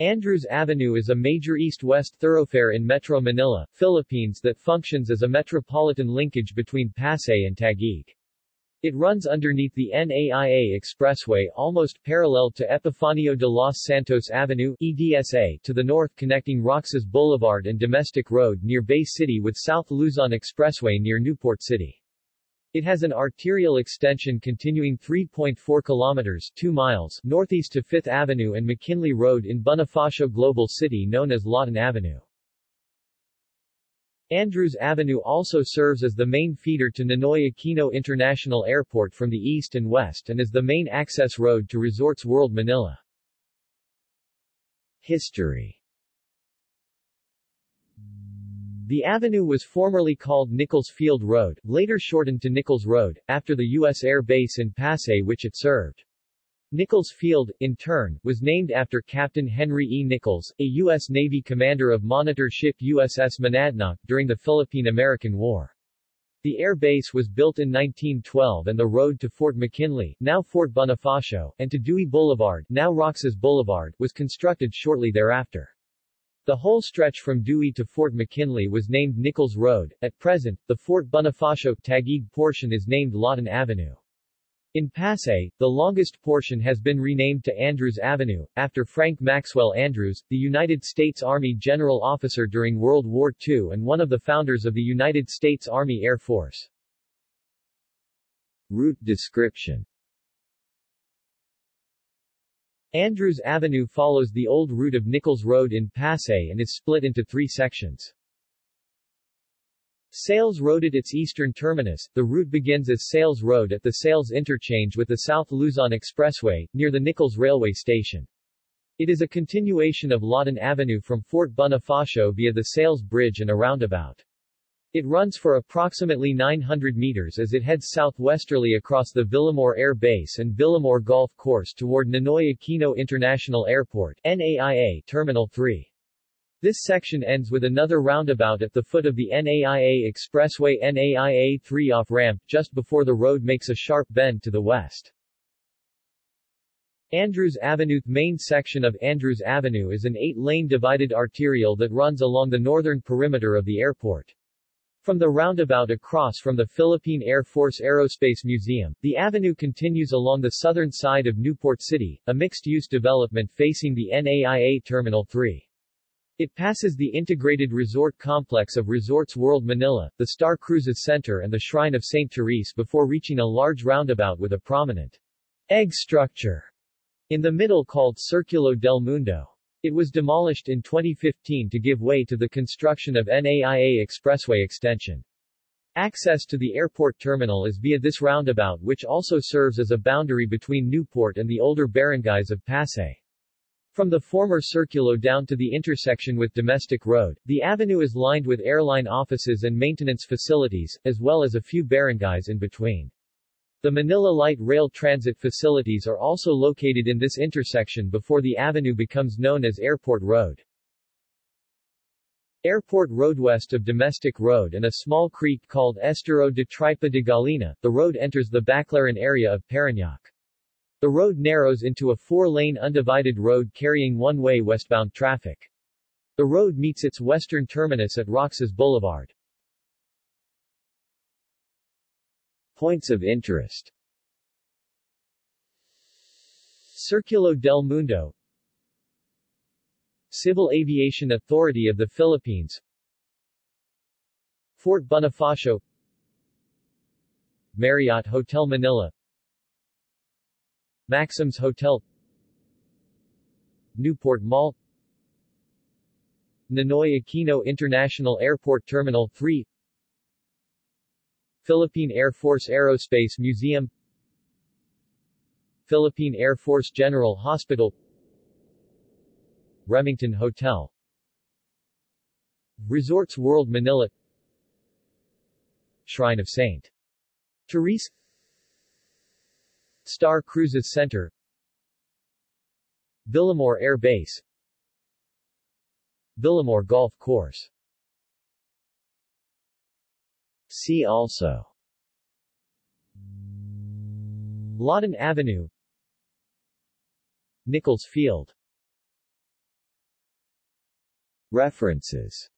Andrews Avenue is a major east-west thoroughfare in Metro Manila, Philippines that functions as a metropolitan linkage between Pasay and Taguig. It runs underneath the NAIA Expressway almost parallel to Epifanio de los Santos Avenue EDSA to the north connecting Roxas Boulevard and Domestic Road near Bay City with South Luzon Expressway near Newport City. It has an arterial extension continuing 3.4 kilometers 2 miles northeast to 5th Avenue and McKinley Road in Bonifacio Global City known as Lawton Avenue. Andrews Avenue also serves as the main feeder to Ninoy Aquino International Airport from the east and west and is the main access road to Resorts World Manila. History The avenue was formerly called Nichols Field Road, later shortened to Nichols Road, after the U.S. Air Base in Pasay which it served. Nichols Field, in turn, was named after Captain Henry E. Nichols, a U.S. Navy commander of monitor ship USS Monadnock during the Philippine-American War. The air base was built in 1912 and the road to Fort McKinley, now Fort Bonifacio, and to Dewey Boulevard, now Roxas Boulevard, was constructed shortly thereafter. The whole stretch from Dewey to Fort McKinley was named Nichols Road. At present, the Fort Bonifacio Taguig portion is named Lawton Avenue. In Pasay, the longest portion has been renamed to Andrews Avenue, after Frank Maxwell Andrews, the United States Army general officer during World War II and one of the founders of the United States Army Air Force. Route description Andrews Avenue follows the old route of Nichols Road in Pasay and is split into three sections. Sales Road at its eastern terminus, the route begins as Sales Road at the Sales interchange with the South Luzon Expressway, near the Nichols Railway Station. It is a continuation of Lawton Avenue from Fort Bonifacio via the Sales Bridge and a roundabout. It runs for approximately 900 meters as it heads southwesterly across the Villamor Air Base and Villamor Golf Course toward Ninoy Aquino International Airport NAIA Terminal 3. This section ends with another roundabout at the foot of the NAIA Expressway NAIA 3 off-ramp just before the road makes a sharp bend to the west. Andrews Avenue The main section of Andrews Avenue is an eight-lane divided arterial that runs along the northern perimeter of the airport. From the roundabout across from the Philippine Air Force Aerospace Museum, the avenue continues along the southern side of Newport City, a mixed-use development facing the NAIA Terminal 3. It passes the integrated resort complex of Resorts World Manila, the Star Cruises Center and the Shrine of St. Therese before reaching a large roundabout with a prominent egg structure in the middle called Circulo del Mundo. It was demolished in 2015 to give way to the construction of NAIA Expressway extension. Access to the airport terminal is via this roundabout which also serves as a boundary between Newport and the older barangays of Pasay. From the former Circulo down to the intersection with Domestic Road, the avenue is lined with airline offices and maintenance facilities, as well as a few barangays in between. The Manila Light Rail Transit facilities are also located in this intersection before the avenue becomes known as Airport Road. Airport Road west of Domestic Road and a small creek called Estero de Tripa de Gallina, the road enters the Baclaran area of Parañaque. The road narrows into a four-lane undivided road carrying one-way westbound traffic. The road meets its western terminus at Roxas Boulevard. Points of interest. Circulo del Mundo. Civil Aviation Authority of the Philippines. Fort Bonifacio. Marriott Hotel Manila. Maxim's Hotel. Newport Mall. Ninoy Aquino International Airport Terminal 3 Philippine Air Force Aerospace Museum Philippine Air Force General Hospital Remington Hotel Resorts World Manila Shrine of St. Therese Star Cruises Center Villamor Air Base Villamor Golf Course See also. Lawton Avenue. Nichols Field. References.